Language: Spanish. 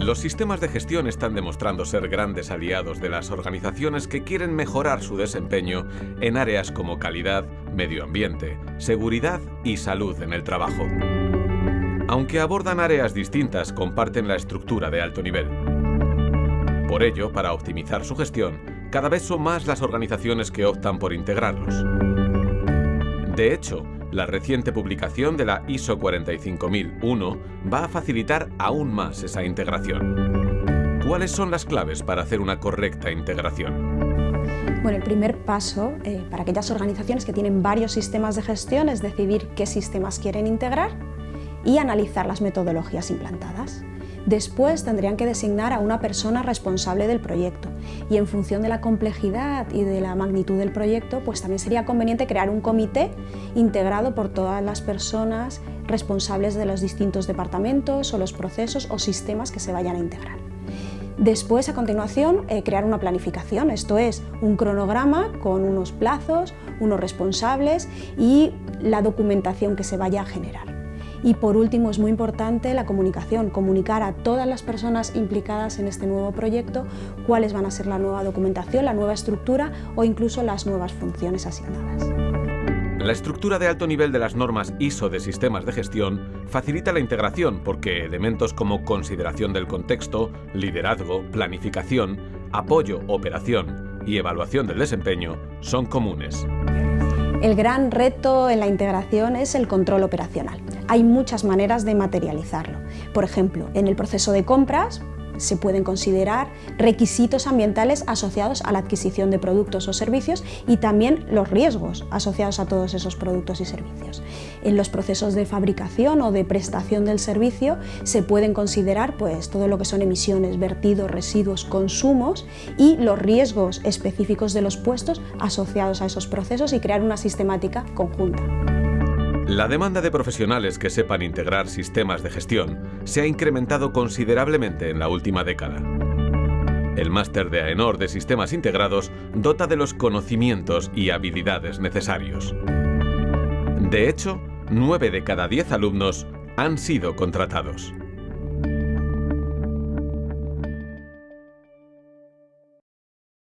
Los sistemas de gestión están demostrando ser grandes aliados de las organizaciones que quieren mejorar su desempeño en áreas como calidad, medio ambiente, seguridad y salud en el trabajo. Aunque abordan áreas distintas, comparten la estructura de alto nivel. Por ello, para optimizar su gestión, cada vez son más las organizaciones que optan por integrarlos. De hecho, la reciente publicación de la ISO 45001 va a facilitar aún más esa integración. ¿Cuáles son las claves para hacer una correcta integración? Bueno, el primer paso eh, para aquellas organizaciones que tienen varios sistemas de gestión es decidir qué sistemas quieren integrar y analizar las metodologías implantadas. Después tendrían que designar a una persona responsable del proyecto y en función de la complejidad y de la magnitud del proyecto, pues también sería conveniente crear un comité integrado por todas las personas responsables de los distintos departamentos o los procesos o sistemas que se vayan a integrar. Después, a continuación, eh, crear una planificación, esto es, un cronograma con unos plazos, unos responsables y la documentación que se vaya a generar. Y por último, es muy importante la comunicación, comunicar a todas las personas implicadas en este nuevo proyecto cuáles van a ser la nueva documentación, la nueva estructura o incluso las nuevas funciones asignadas. La estructura de alto nivel de las normas ISO de sistemas de gestión facilita la integración porque elementos como consideración del contexto, liderazgo, planificación, apoyo, operación y evaluación del desempeño son comunes. El gran reto en la integración es el control operacional. Hay muchas maneras de materializarlo. Por ejemplo, en el proceso de compras se pueden considerar requisitos ambientales asociados a la adquisición de productos o servicios y también los riesgos asociados a todos esos productos y servicios. En los procesos de fabricación o de prestación del servicio se pueden considerar pues, todo lo que son emisiones, vertidos, residuos, consumos y los riesgos específicos de los puestos asociados a esos procesos y crear una sistemática conjunta. La demanda de profesionales que sepan integrar sistemas de gestión se ha incrementado considerablemente en la última década. El máster de AENOR de Sistemas Integrados dota de los conocimientos y habilidades necesarios. De hecho, 9 de cada 10 alumnos han sido contratados.